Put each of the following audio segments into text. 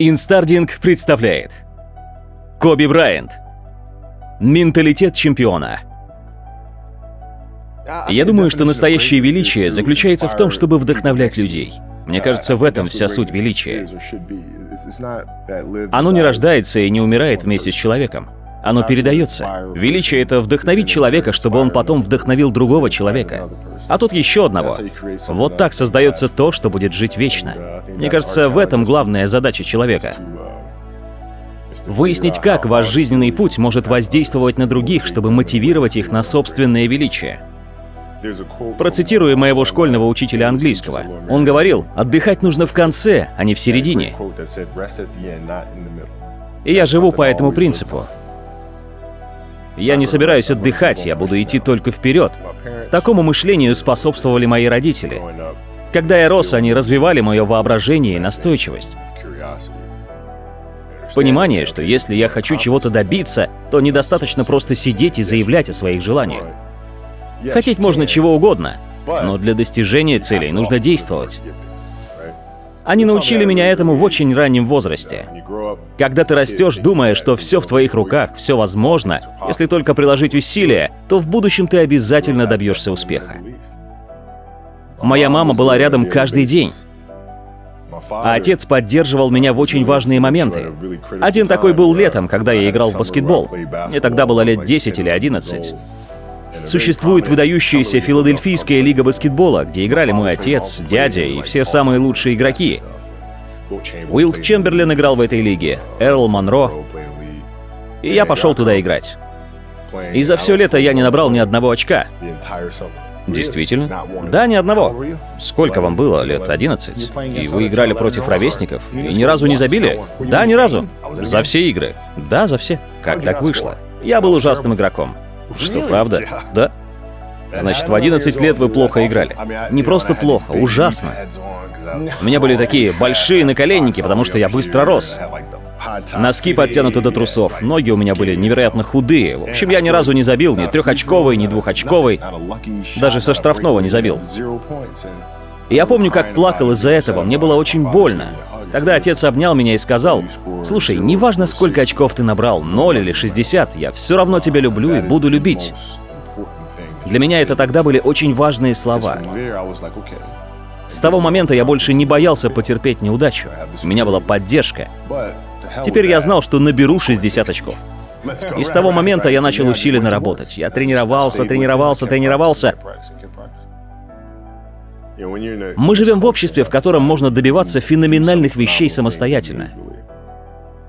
Инстардинг представляет Коби Брайант Менталитет чемпиона Я думаю, что настоящее величие заключается в том, чтобы вдохновлять людей. Мне кажется, в этом вся суть величия. Оно не рождается и не умирает вместе с человеком. Оно передается. Величие — это вдохновить человека, чтобы он потом вдохновил другого человека. А тут еще одного. Вот так создается то, что будет жить вечно. Мне кажется, в этом главная задача человека. Выяснить, как ваш жизненный путь может воздействовать на других, чтобы мотивировать их на собственное величие. Процитирую моего школьного учителя английского. Он говорил, отдыхать нужно в конце, а не в середине. И я живу по этому принципу. Я не собираюсь отдыхать, я буду идти только вперед. Такому мышлению способствовали мои родители. Когда я рос, они развивали мое воображение и настойчивость. Понимание, что если я хочу чего-то добиться, то недостаточно просто сидеть и заявлять о своих желаниях. Хотеть можно чего угодно, но для достижения целей нужно действовать. Они научили меня этому в очень раннем возрасте. Когда ты растешь, думая, что все в твоих руках, все возможно, если только приложить усилия, то в будущем ты обязательно добьешься успеха. Моя мама была рядом каждый день. А отец поддерживал меня в очень важные моменты. Один такой был летом, когда я играл в баскетбол. Мне тогда было лет 10 или 11. Существует выдающаяся Филадельфийская лига баскетбола, где играли мой отец, дядя и все самые лучшие игроки. Уилд Чемберлин играл в этой лиге, Эрл Монро. И я пошел туда играть. И за все лето я не набрал ни одного очка. Действительно? Да, ни одного. Сколько вам было? Лет 11? И вы играли против ровесников? И ни разу не забили? Да, ни разу. За все игры? Да, за все. Как так вышло? Я был ужасным игроком. Что, правда? Да? Значит, в 11 лет вы плохо играли. Не просто плохо, ужасно. У меня были такие большие наколенники, потому что я быстро рос. Носки подтянуты до трусов, ноги у меня были невероятно худые. В общем, я ни разу не забил ни трехочковый, ни двухочковый. Даже со штрафного не забил. И я помню, как плакал из-за этого, мне было очень больно. Тогда отец обнял меня и сказал, «Слушай, неважно, сколько очков ты набрал, 0 или 60, я все равно тебя люблю и буду любить». Для меня это тогда были очень важные слова. С того момента я больше не боялся потерпеть неудачу. У меня была поддержка. Теперь я знал, что наберу 60 очков. И с того момента я начал усиленно работать. Я тренировался, тренировался, тренировался. Мы живем в обществе, в котором можно добиваться феноменальных вещей самостоятельно.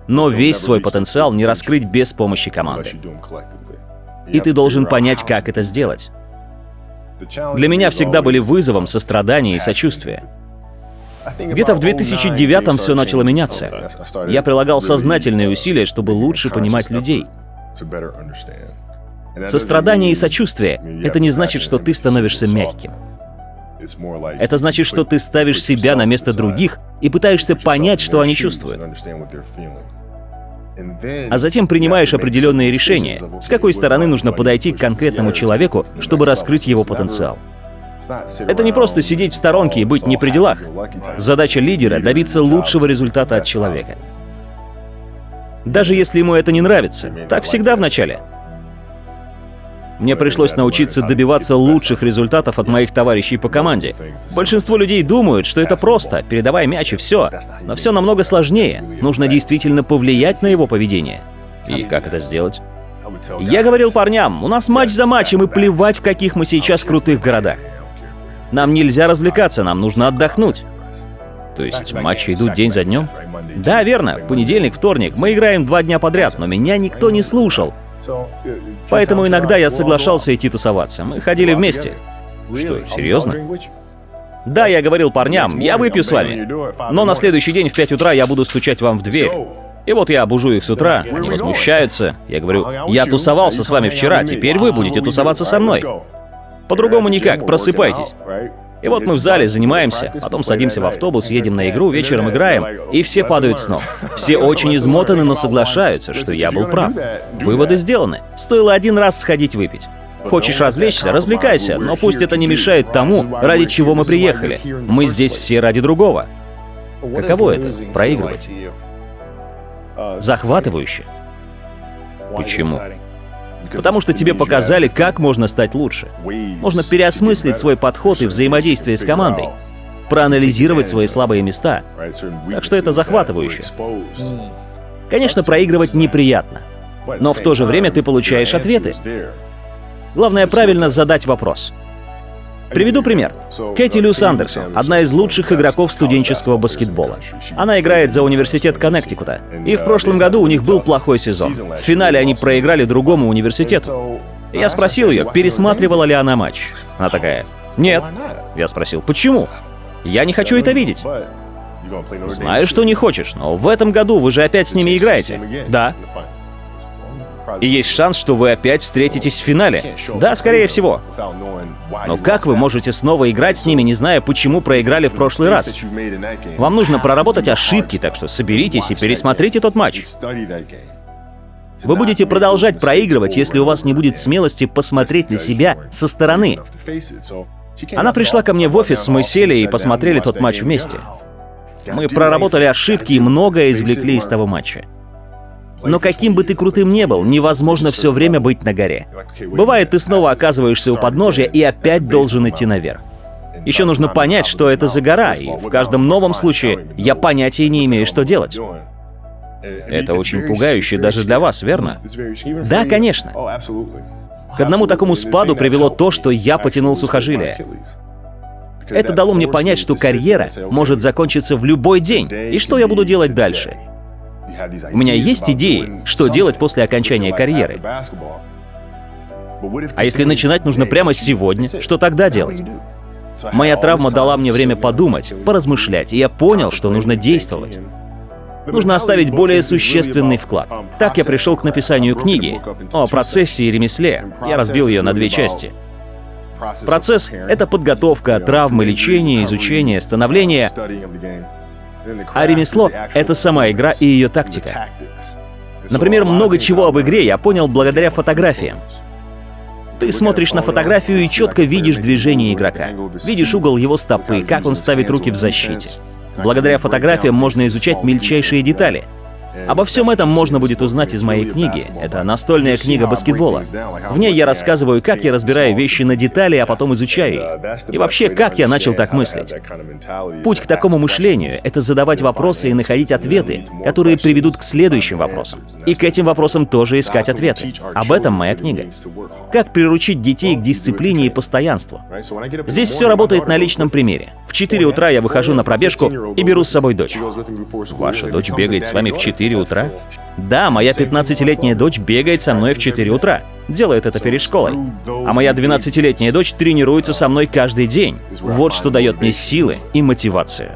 Но весь свой потенциал не раскрыть без помощи команды. И ты должен понять, как это сделать. Для меня всегда были вызовом сострадание и сочувствие. Где-то в 2009-м все начало меняться. Я прилагал сознательные усилия, чтобы лучше понимать людей. Сострадание и сочувствие — это не значит, что ты становишься мягким. Это значит, что ты ставишь себя на место других и пытаешься понять, что они чувствуют. А затем принимаешь определенные решения, с какой стороны нужно подойти к конкретному человеку, чтобы раскрыть его потенциал. Это не просто сидеть в сторонке и быть не при делах. Задача лидера — добиться лучшего результата от человека. Даже если ему это не нравится. Так всегда в начале. Мне пришлось научиться добиваться лучших результатов от моих товарищей по команде. Большинство людей думают, что это просто, передавай мяч и все. Но все намного сложнее. Нужно действительно повлиять на его поведение. И как это сделать? Я говорил парням, у нас матч за матчем, и плевать, в каких мы сейчас крутых городах. Нам нельзя развлекаться, нам нужно отдохнуть. То есть матчи идут день за днем? Да, верно. Понедельник, вторник. Мы играем два дня подряд, но меня никто не слушал. Поэтому иногда я соглашался идти тусоваться. Мы ходили вместе. Что, серьезно? Да, я говорил парням, я выпью с вами. Но на следующий день в 5 утра я буду стучать вам в дверь. И вот я бужу их с утра, они возмущаются. Я говорю, я тусовался с вами вчера, теперь вы будете тусоваться со мной. По-другому никак, просыпайтесь. И вот мы в зале занимаемся, потом садимся в автобус, едем на игру, вечером играем, и все падают с ног. Все очень измотаны, но соглашаются, что я был прав. Выводы сделаны. Стоило один раз сходить выпить. Хочешь развлечься, развлекайся, но пусть это не мешает тому, ради чего мы приехали. Мы здесь все ради другого. Каково это — проигрывать? Захватывающе. Почему? Потому что тебе показали, как можно стать лучше. Можно переосмыслить свой подход и взаимодействие с командой, проанализировать свои слабые места. Так что это захватывающе. Конечно, проигрывать неприятно, но в то же время ты получаешь ответы. Главное правильно задать вопрос. Приведу пример. Кэти Люс Андерсон, одна из лучших игроков студенческого баскетбола. Она играет за университет Коннектикута. И в прошлом году у них был плохой сезон. В финале они проиграли другому университету. Я спросил ее, пересматривала ли она матч. Она такая, нет. Я спросил, почему? Я не хочу это видеть. Знаю, что не хочешь, но в этом году вы же опять с ними играете. Да. И есть шанс, что вы опять встретитесь в финале. Да, скорее всего. Но как вы можете снова играть с ними, не зная, почему проиграли в прошлый раз? Вам нужно проработать ошибки, так что соберитесь и пересмотрите тот матч. Вы будете продолжать проигрывать, если у вас не будет смелости посмотреть на себя со стороны. Она пришла ко мне в офис, мы сели и посмотрели тот матч вместе. Мы проработали ошибки и многое извлекли из того матча. Но каким бы ты крутым не был, невозможно все время быть на горе. Бывает, ты снова оказываешься у подножия и опять должен идти наверх. Еще нужно понять, что это за гора, и в каждом новом случае я понятия не имею, что делать. Это очень пугающе даже для вас, верно? Да, конечно. К одному такому спаду привело то, что я потянул сухожилие. Это дало мне понять, что карьера может закончиться в любой день, и что я буду делать дальше. У меня есть идеи, что делать после окончания карьеры. А если начинать нужно прямо сегодня, что тогда делать? Моя травма дала мне время подумать, поразмышлять, и я понял, что нужно действовать. Нужно оставить более существенный вклад. Так я пришел к написанию книги о процессе и ремесле. Я разбил ее на две части. Процесс — это подготовка, травмы, лечение, изучение, становление. А ремесло — это сама игра и ее тактика. Например, много чего об игре я понял благодаря фотографиям. Ты смотришь на фотографию и четко видишь движение игрока. Видишь угол его стопы, как он ставит руки в защите. Благодаря фотографиям можно изучать мельчайшие детали — Обо всем этом можно будет узнать из моей книги. Это настольная книга баскетбола. В ней я рассказываю, как я разбираю вещи на детали, а потом изучаю их. И вообще, как я начал так мыслить. Путь к такому мышлению — это задавать вопросы и находить ответы, которые приведут к следующим вопросам. И к этим вопросам тоже искать ответы. Об этом моя книга. Как приручить детей к дисциплине и постоянству. Здесь все работает на личном примере. В 4 утра я выхожу на пробежку и беру с собой дочь. Ваша дочь бегает с вами в 4 4 утра? Да, моя 15-летняя дочь бегает со мной в 4 утра. Делает это перед школой. А моя 12-летняя дочь тренируется со мной каждый день. Вот что дает мне силы и мотивацию.